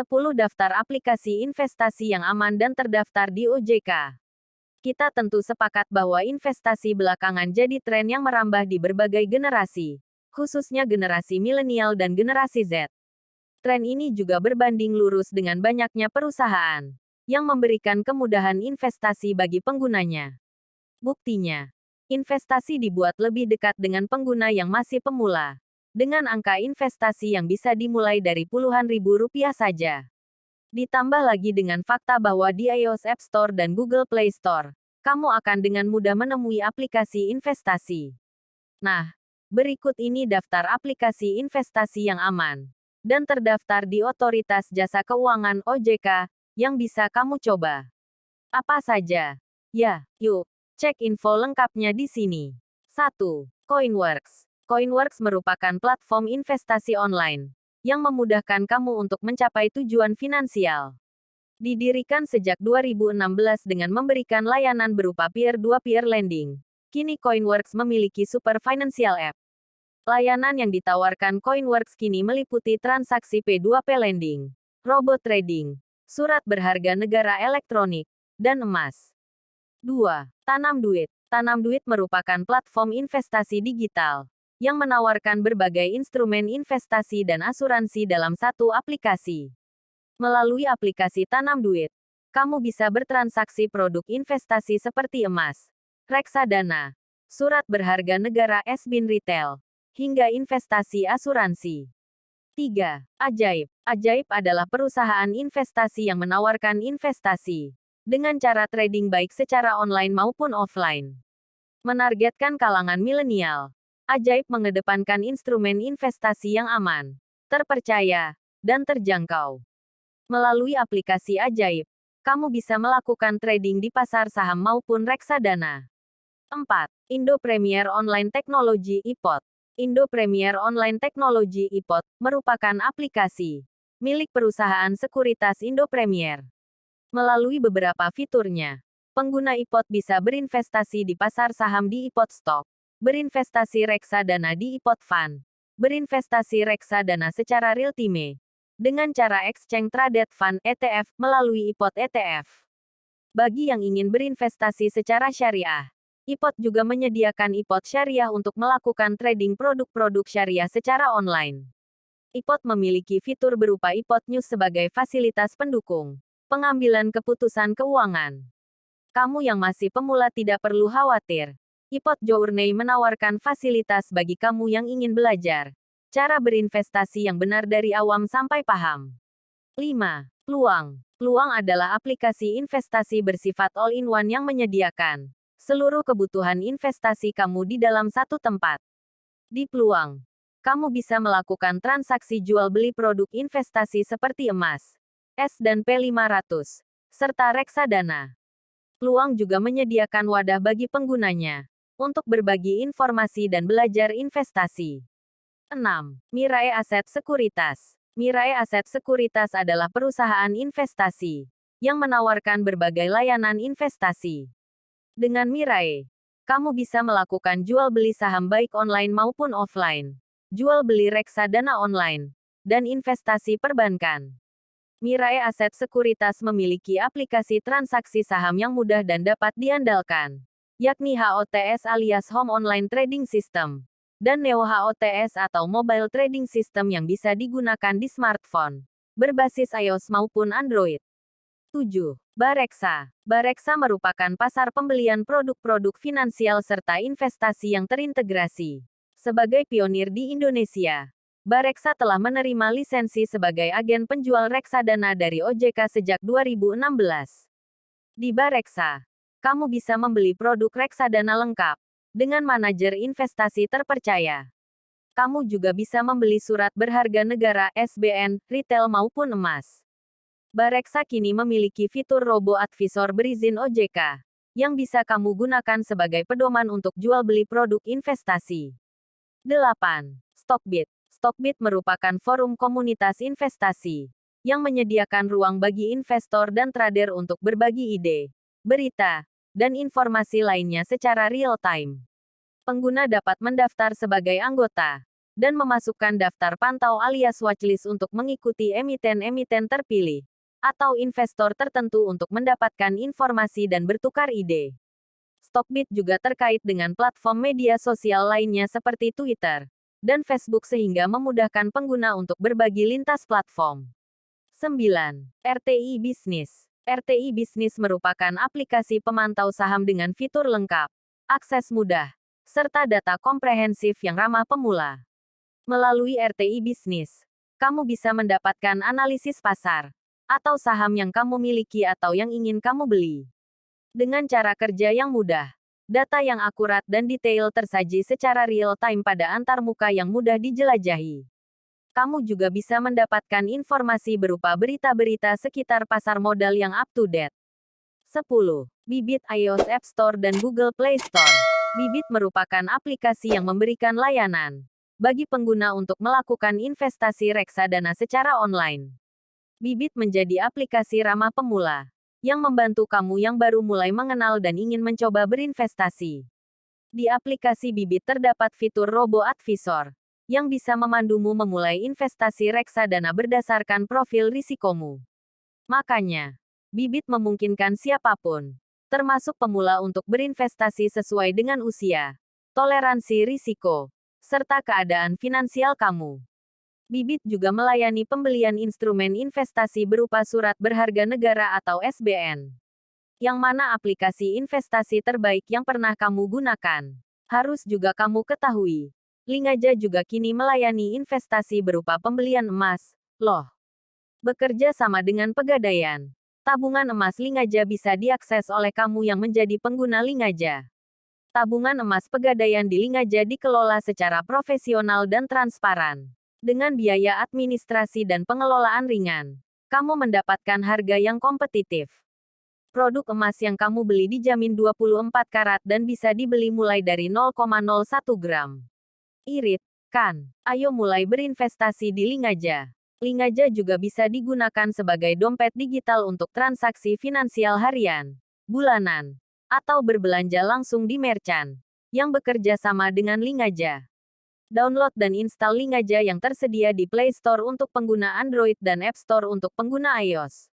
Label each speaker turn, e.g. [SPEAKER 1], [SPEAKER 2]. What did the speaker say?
[SPEAKER 1] 10 daftar aplikasi investasi yang aman dan terdaftar di OJK. Kita tentu sepakat bahwa investasi belakangan jadi tren yang merambah di berbagai generasi, khususnya generasi milenial dan generasi Z. Tren ini juga berbanding lurus dengan banyaknya perusahaan yang memberikan kemudahan investasi bagi penggunanya. Buktinya, investasi dibuat lebih dekat dengan pengguna yang masih pemula, dengan angka investasi yang bisa dimulai dari puluhan ribu rupiah saja. Ditambah lagi dengan fakta bahwa di iOS App Store dan Google Play Store, kamu akan dengan mudah menemui aplikasi investasi. Nah, berikut ini daftar aplikasi investasi yang aman dan terdaftar di Otoritas Jasa Keuangan OJK yang bisa kamu coba. Apa saja? Ya, yuk, cek info lengkapnya di sini. 1. Coinworks Coinworks merupakan platform investasi online yang memudahkan kamu untuk mencapai tujuan finansial. Didirikan sejak 2016 dengan memberikan layanan berupa peer-to-peer lending. Kini Coinworks memiliki super financial app. Layanan yang ditawarkan Coinworks kini meliputi transaksi P2P lending, robot trading, surat berharga negara elektronik, dan emas. 2. Tanam Duit Tanam Duit merupakan platform investasi digital yang menawarkan berbagai instrumen investasi dan asuransi dalam satu aplikasi. Melalui aplikasi Tanam Duit, kamu bisa bertransaksi produk investasi seperti emas, reksadana, surat berharga negara SBIN retail, hingga investasi asuransi. 3. Ajaib. Ajaib adalah perusahaan investasi yang menawarkan investasi dengan cara trading baik secara online maupun offline. Menargetkan kalangan milenial. Ajaib mengedepankan instrumen investasi yang aman, terpercaya, dan terjangkau. Melalui aplikasi Ajaib, kamu bisa melakukan trading di pasar saham maupun reksadana. 4. Indo Premier Online Technology IPOT Indo Premier Online Technology IPOT merupakan aplikasi milik perusahaan sekuritas Indo Premier. Melalui beberapa fiturnya, pengguna IPOT bisa berinvestasi di pasar saham di IPOT Stock, berinvestasi reksadana di IPOT Fund, berinvestasi reksadana secara real time, dengan cara exchange traded fund ETF melalui IPOT ETF. Bagi yang ingin berinvestasi secara syariah, IPOT juga menyediakan IPOT syariah untuk melakukan trading produk-produk syariah secara online. IPOT memiliki fitur berupa IPOT News sebagai fasilitas pendukung pengambilan keputusan keuangan. Kamu yang masih pemula tidak perlu khawatir. Ipot Journey menawarkan fasilitas bagi kamu yang ingin belajar. Cara berinvestasi yang benar dari awam sampai paham. 5. Peluang. Peluang adalah aplikasi investasi bersifat all-in-one yang menyediakan seluruh kebutuhan investasi kamu di dalam satu tempat. Di Peluang, kamu bisa melakukan transaksi jual beli produk investasi seperti emas, S dan P500, serta reksadana. Peluang juga menyediakan wadah bagi penggunanya untuk berbagi informasi dan belajar investasi. 6. Mirai Aset Sekuritas Mirai Aset Sekuritas adalah perusahaan investasi yang menawarkan berbagai layanan investasi. Dengan Mirai, kamu bisa melakukan jual beli saham baik online maupun offline, jual beli reksadana online, dan investasi perbankan. Mirai Aset Sekuritas memiliki aplikasi transaksi saham yang mudah dan dapat diandalkan yakni HOTS alias Home Online Trading System, dan Neo HOTS atau Mobile Trading System yang bisa digunakan di smartphone, berbasis iOS maupun Android. 7. Bareksa. Bareksa merupakan pasar pembelian produk-produk finansial serta investasi yang terintegrasi. Sebagai pionir di Indonesia, Bareksa telah menerima lisensi sebagai agen penjual reksadana dari OJK sejak 2016. Di Bareksa, kamu bisa membeli produk reksadana lengkap dengan manajer investasi terpercaya. Kamu juga bisa membeli surat berharga negara SBN, retail maupun emas. Bareksa kini memiliki fitur robo advisor berizin OJK yang bisa kamu gunakan sebagai pedoman untuk jual beli produk investasi. 8. Stockbit. Stockbit merupakan forum komunitas investasi yang menyediakan ruang bagi investor dan trader untuk berbagi ide, berita, dan informasi lainnya secara real-time. Pengguna dapat mendaftar sebagai anggota, dan memasukkan daftar pantau alias watchlist untuk mengikuti emiten-emiten terpilih atau investor tertentu untuk mendapatkan informasi dan bertukar ide. Stockbit juga terkait dengan platform media sosial lainnya seperti Twitter dan Facebook sehingga memudahkan pengguna untuk berbagi lintas platform. 9. RTI Bisnis RTI Bisnis merupakan aplikasi pemantau saham dengan fitur lengkap, akses mudah, serta data komprehensif yang ramah pemula. Melalui RTI Bisnis, kamu bisa mendapatkan analisis pasar, atau saham yang kamu miliki atau yang ingin kamu beli. Dengan cara kerja yang mudah, data yang akurat dan detail tersaji secara real-time pada antarmuka yang mudah dijelajahi. Kamu juga bisa mendapatkan informasi berupa berita-berita sekitar pasar modal yang up-to-date. 10. Bibit iOS App Store dan Google Play Store. Bibit merupakan aplikasi yang memberikan layanan bagi pengguna untuk melakukan investasi reksadana secara online. Bibit menjadi aplikasi ramah pemula yang membantu kamu yang baru mulai mengenal dan ingin mencoba berinvestasi. Di aplikasi Bibit terdapat fitur Robo Advisor yang bisa memandumu memulai investasi reksadana berdasarkan profil risikomu. Makanya, Bibit memungkinkan siapa pun, termasuk pemula untuk berinvestasi sesuai dengan usia, toleransi risiko, serta keadaan finansial kamu. Bibit juga melayani pembelian instrumen investasi berupa surat berharga negara atau SBN. Yang mana aplikasi investasi terbaik yang pernah kamu gunakan. Harus juga kamu ketahui. Lingaja juga kini melayani investasi berupa pembelian emas, loh. Bekerja sama dengan pegadaian. Tabungan emas Lingaja bisa diakses oleh kamu yang menjadi pengguna Lingaja. Tabungan emas pegadaian di Lingaja dikelola secara profesional dan transparan. Dengan biaya administrasi dan pengelolaan ringan, kamu mendapatkan harga yang kompetitif. Produk emas yang kamu beli dijamin 24 karat dan bisa dibeli mulai dari 0,01 gram. Irit, kan? Ayo mulai berinvestasi di Lingaja. Lingaja juga bisa digunakan sebagai dompet digital untuk transaksi finansial harian, bulanan, atau berbelanja langsung di merchant yang bekerja sama dengan Lingaja. Download dan install Lingaja yang tersedia di Play Store untuk pengguna Android dan App Store untuk pengguna iOS.